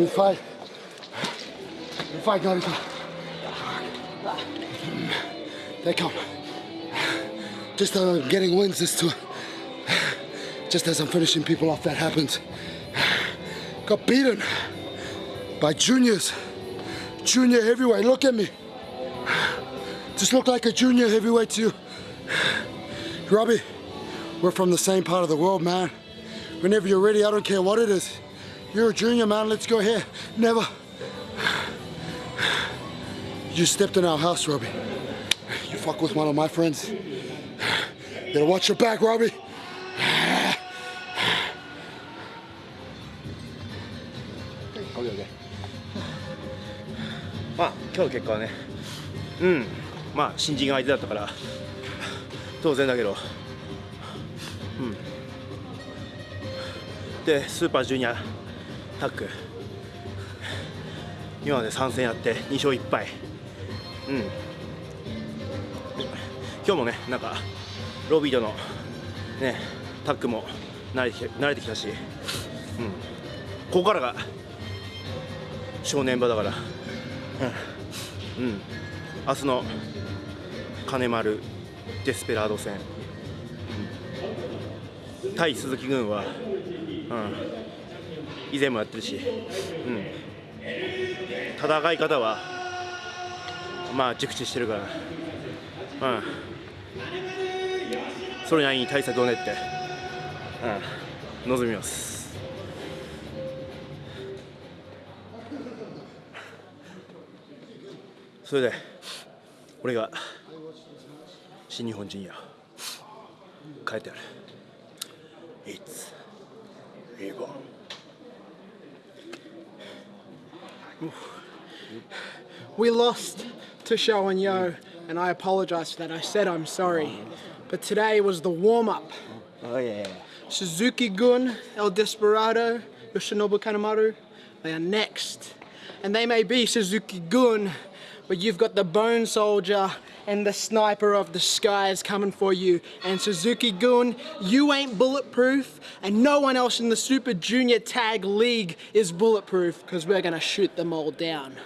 We fight. Narita. They come. Just I'm getting wins, this too. Just as I'm finishing people off, that happens. Got beaten by juniors. Junior heavyweight, look at me. Just look like a junior heavyweight to you. Robbie, we're from the same part of the world, man. Whenever you're ready, I don't care what it is. You're a junior, man, let's go here. Never. You stepped in our house, Robbie. You fuck with one of my friends. You gotta watch your back, Robbie. OK OK まあ今日の結果はねうんまあ新人が相手だったから当然だけどうんでスーパージュニアタッグ今まで3戦やって2勝1敗。うん。今日もねなんかロビーとのねタッグも慣れてき慣れてきたし、うん、ここからが正念場だから、うん、うん、明日の金丸デスペラード戦、うん、対鈴木軍は、うん、以前もやってるし、うん、戦い方はまあ熟知してるから、うん、それなりに対策を練って、うん、臨みます。それで俺が新日本ジュニア帰ってやる。It's Reborn We lost to Show and Yo, and I apologise for that. I said I'm sorry. But today was the warm up. Oh yeah Suzuki Gun, El Desperado, Yoshinobu Kanemaru, they are next. And they may be Suzuki Gun, but you've got the Bone Soldier and the Sniper of the Skies coming for you. And Suzuki Gun, you ain't bulletproof, and no one else in the Super Junior Tag League is bulletproof, because we're gonna shoot them all down.